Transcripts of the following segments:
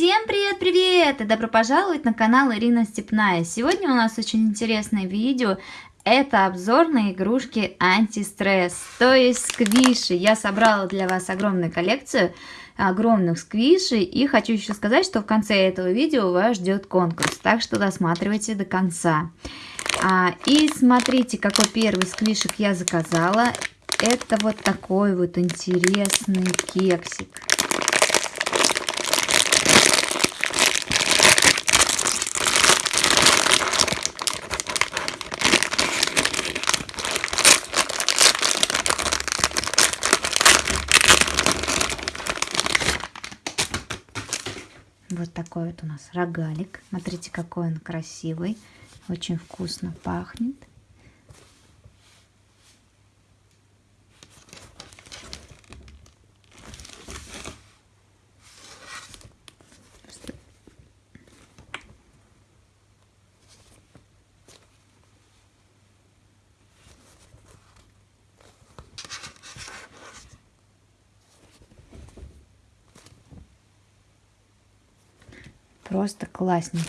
Всем привет-привет и добро пожаловать на канал Ирина Степная. Сегодня у нас очень интересное видео. Это обзор на игрушки антистресс, то есть сквиши. Я собрала для вас огромную коллекцию огромных сквишей и хочу еще сказать, что в конце этого видео вас ждет конкурс, так что досматривайте до конца. А, и смотрите, какой первый сквишек я заказала. Это вот такой вот интересный кексик. Вот такой вот у нас рогалик. Смотрите, какой он красивый. Очень вкусно пахнет. Просто классненько.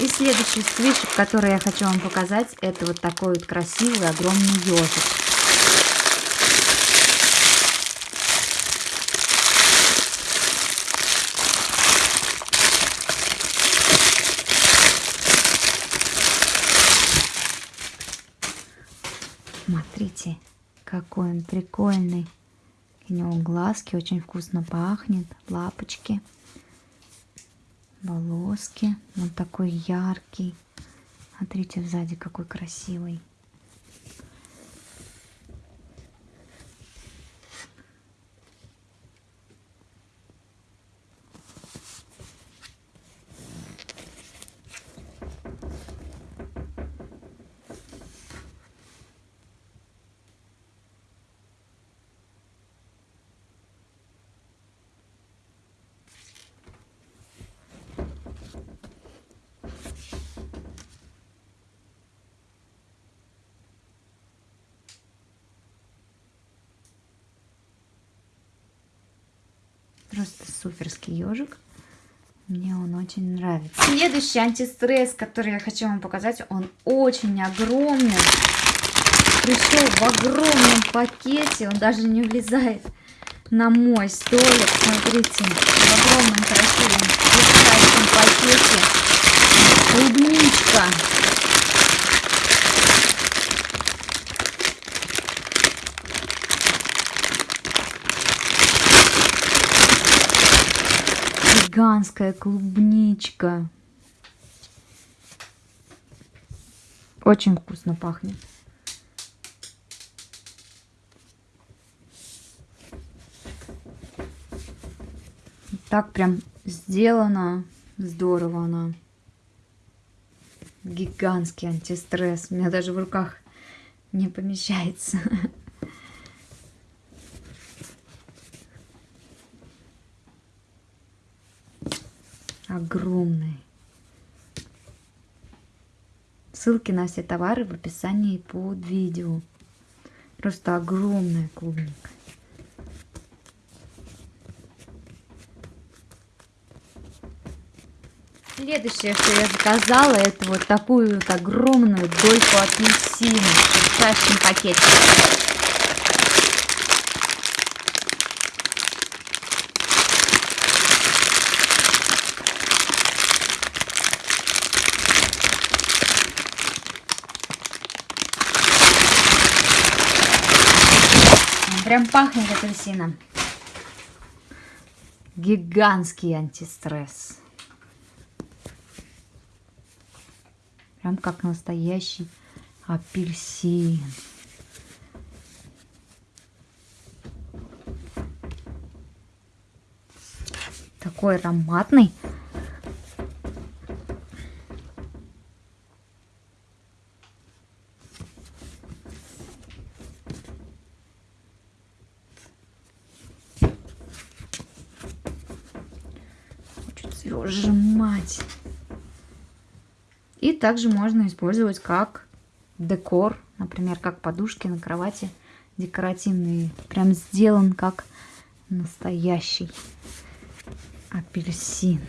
И следующий сквишек, который я хочу вам показать, это вот такой вот красивый огромный ежик. Смотрите, какой он прикольный. У него глазки очень вкусно пахнет, лапочки волоски. Вот такой яркий. Смотрите, сзади какой красивый. Просто суперский ежик. Мне он очень нравится. Следующий антистресс, который я хочу вам показать, он очень огромный. Пришел в огромном пакете, он даже не влезает на мой столик. Смотрите, в огромном красивом пакете. Клубничка. Гигантская клубничка. Очень вкусно пахнет. Так прям сделано. Здорово она. Гигантский антистресс. У меня даже в руках не помещается. огромный. Ссылки на все товары в описании под видео. Просто огромная клубника. Следующее, что я заказала, это вот такую вот огромную дольку апельсина в шерстящем пакете. Прям пахнет апельсином. Гигантский антистресс. Прям как настоящий апельсин. Такой ароматный. Твою же мать! И также можно использовать как декор, например, как подушки на кровати декоративные. Прям сделан как настоящий апельсин.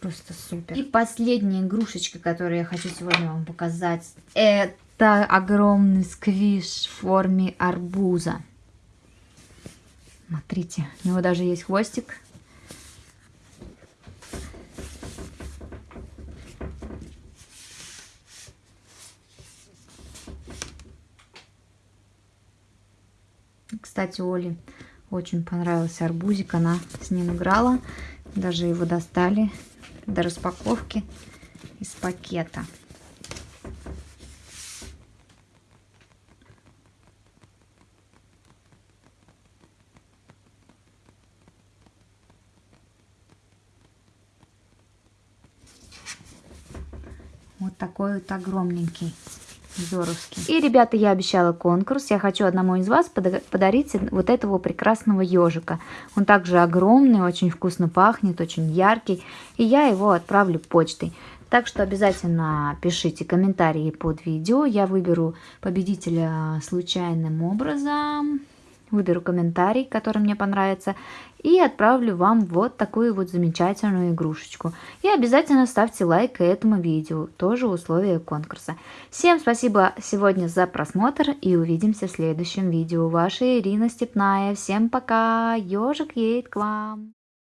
Просто супер. И последняя игрушечка, которую я хочу сегодня вам показать, это огромный сквиш в форме арбуза. Смотрите, у него даже есть хвостик. Кстати, Оле очень понравился арбузик, она с ним играла. Даже его достали до распаковки из пакета. Вот такой вот огромненький. Здоровский. И, ребята, я обещала конкурс. Я хочу одному из вас подарить вот этого прекрасного ежика. Он также огромный, очень вкусно пахнет, очень яркий. И я его отправлю почтой. Так что обязательно пишите комментарии под видео. Я выберу победителя случайным образом выберу комментарий, который мне понравится, и отправлю вам вот такую вот замечательную игрушечку. И обязательно ставьте лайк этому видео, тоже условия конкурса. Всем спасибо сегодня за просмотр и увидимся в следующем видео. Ваша Ирина Степная. Всем пока, ежик едет к вам.